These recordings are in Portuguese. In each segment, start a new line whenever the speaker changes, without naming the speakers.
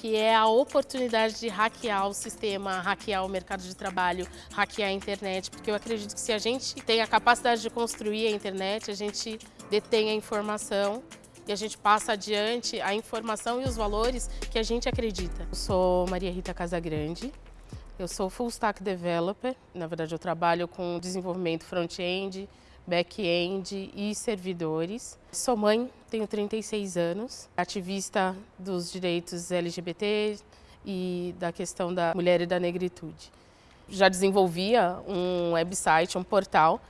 que é a oportunidade de hackear o sistema, hackear o mercado de trabalho, hackear a internet, porque eu acredito que se a gente tem a capacidade de construir a internet, a gente detém a informação e a gente passa adiante a informação e os valores que a gente acredita. Eu sou Maria Rita Casagrande, eu sou Full Stack Developer, na verdade eu trabalho com desenvolvimento front-end, back-end e servidores. Sou mãe, tenho 36 anos, ativista dos direitos LGBT e da questão da mulher e da negritude. Já desenvolvia um website, um portal,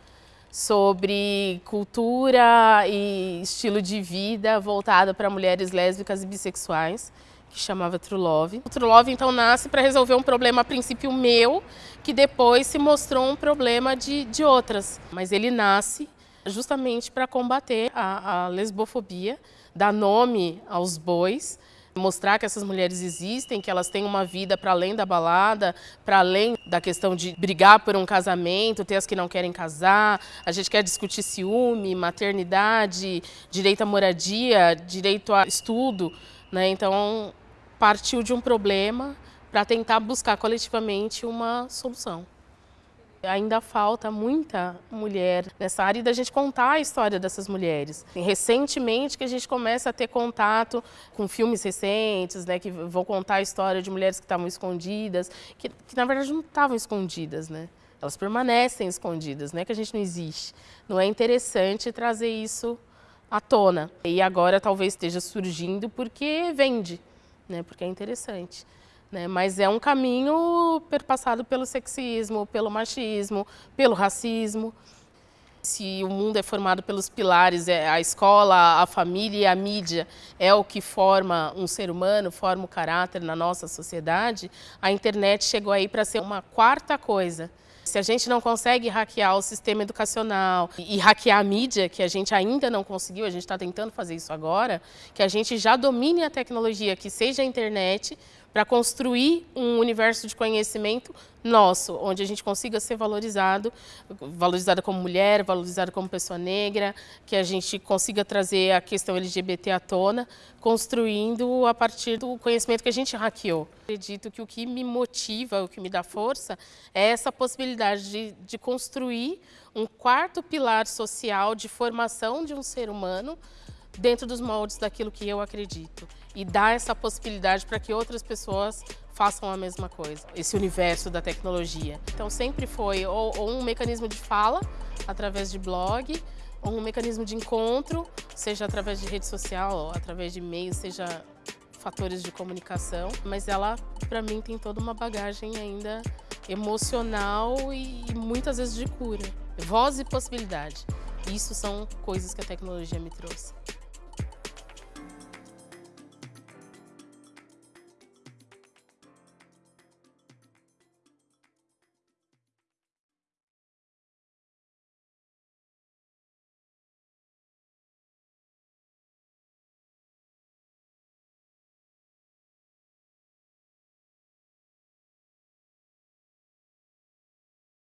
sobre cultura e estilo de vida voltado para mulheres lésbicas e bissexuais que chamava True Love. O True Love então nasce para resolver um problema a princípio meu, que depois se mostrou um problema de, de outras. Mas ele nasce justamente para combater a, a lesbofobia, dar nome aos bois, mostrar que essas mulheres existem, que elas têm uma vida para além da balada, para além da questão de brigar por um casamento, ter as que não querem casar, a gente quer discutir ciúme, maternidade, direito à moradia, direito a estudo, né? Então, partiu de um problema para tentar buscar coletivamente uma solução. Ainda falta muita mulher nessa área e da gente contar a história dessas mulheres. Recentemente que a gente começa a ter contato com filmes recentes, né, que vão contar a história de mulheres que estavam escondidas, que, que na verdade não estavam escondidas, né? Elas permanecem escondidas, não é que a gente não existe. Não é interessante trazer isso à tona. E agora talvez esteja surgindo porque vende né, porque é interessante. Né? Mas é um caminho perpassado pelo sexismo, pelo machismo, pelo racismo. Se o mundo é formado pelos pilares, é a escola, a família e a mídia é o que forma um ser humano, forma o caráter na nossa sociedade, a internet chegou aí para ser uma quarta coisa. Se a gente não consegue hackear o sistema educacional e hackear a mídia, que a gente ainda não conseguiu, a gente está tentando fazer isso agora, que a gente já domine a tecnologia, que seja a internet, para construir um universo de conhecimento nosso, onde a gente consiga ser valorizado, valorizada como mulher, valorizada como pessoa negra, que a gente consiga trazer a questão LGBT à tona, construindo a partir do conhecimento que a gente hackeou. Acredito que o que me motiva, o que me dá força, é essa possibilidade de, de construir um quarto pilar social de formação de um ser humano dentro dos moldes daquilo que eu acredito e dar essa possibilidade para que outras pessoas façam a mesma coisa, esse universo da tecnologia. Então sempre foi ou, ou um mecanismo de fala, através de blog, ou um mecanismo de encontro, seja através de rede social, através de e-mail, seja fatores de comunicação, mas ela, para mim, tem toda uma bagagem ainda emocional e muitas vezes de cura. Voz e possibilidade. Isso são coisas que a tecnologia me trouxe.